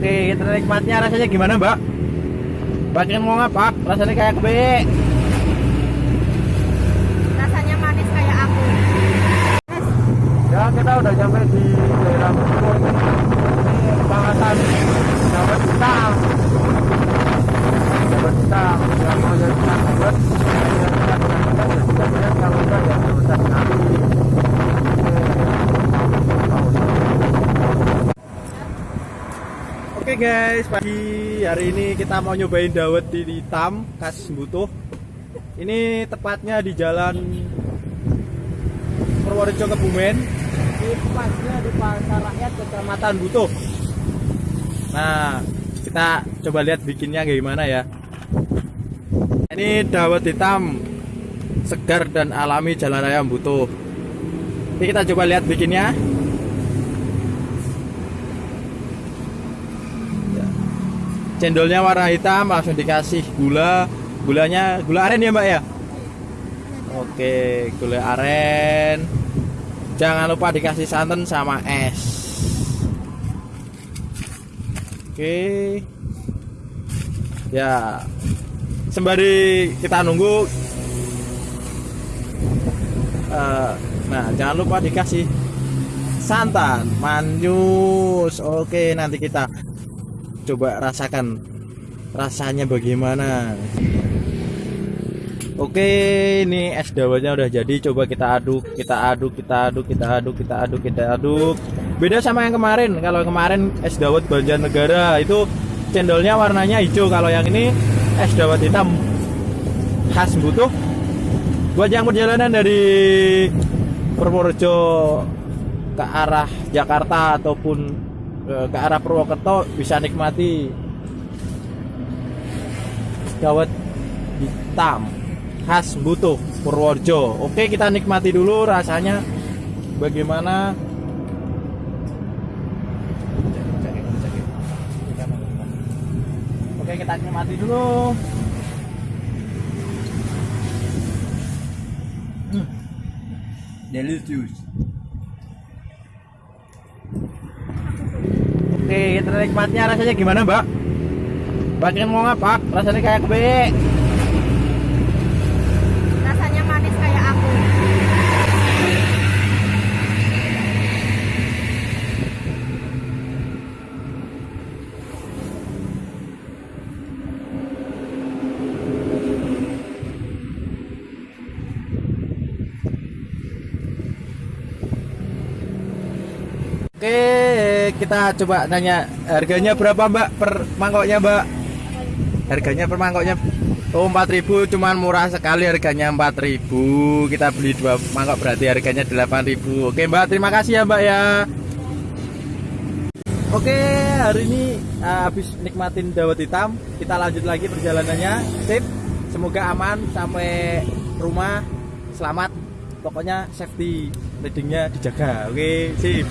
Oke, kita nikmatnya rasanya gimana, Mbak? Ingin mau apa? Rasanya kayak kue. rasanya manis kayak aku Ya, kita udah sampai di daerah Bogor. Ini Pangatan dapat hitam. Dapat hitam. Yang mau jadi sahabat, ya kita gunakan dan juga lihat kalau enggak ya bisa sekali. Oke guys, pagi. Hari ini kita mau nyobain dawet di hitam khas butuh. Ini tepatnya di jalan Purworejo Kebumen. Tepatnya di pasar rakyat kecamatan Butuh. Nah kita coba lihat bikinnya gimana ya. Ini dawet hitam Segar dan alami jalan raya Butuh. Ini kita coba lihat bikinnya Cendolnya warna hitam langsung dikasih gula Gulanya gula aren ya mbak ya Oke, gula aren. Jangan lupa dikasih santan sama es. Oke. Ya. Sembari kita nunggu eh, nah, jangan lupa dikasih santan manyus. Oke, nanti kita coba rasakan rasanya bagaimana. Oke, ini es dawetnya udah jadi. Coba kita aduk, kita aduk, kita aduk, kita aduk, kita aduk, kita aduk. Beda sama yang kemarin. Kalau kemarin es dawet Banjarnegara itu cendolnya warnanya hijau. Kalau yang ini es dawet hitam khas butuh. Buat yang perjalanan dari Purworejo ke arah Jakarta ataupun ke arah Purwokerto bisa nikmati dawet hitam khas butuh Purworejo. Oke, kita nikmati dulu rasanya bagaimana. Oke, kita nikmati dulu. Hmm. Delicious. Oke, kita nikmatnya rasanya gimana, Mbak? Ingin mau apa? Rasanya kayak kue. rasanya manis kayak aku Oke, kita coba nanya harganya berapa Mbak per mangkoknya Mbak? Harganya per mangkoknya? Oh 4000 cuman murah sekali harganya 4000 Kita beli dua mangkok berarti harganya 8000 Oke Mbak terima kasih ya Mbak ya. Oke hari ini uh, habis nikmatin dawet hitam Kita lanjut lagi perjalanannya. Sip. Semoga aman sampai rumah. Selamat. Pokoknya safety leadingnya dijaga. Oke sip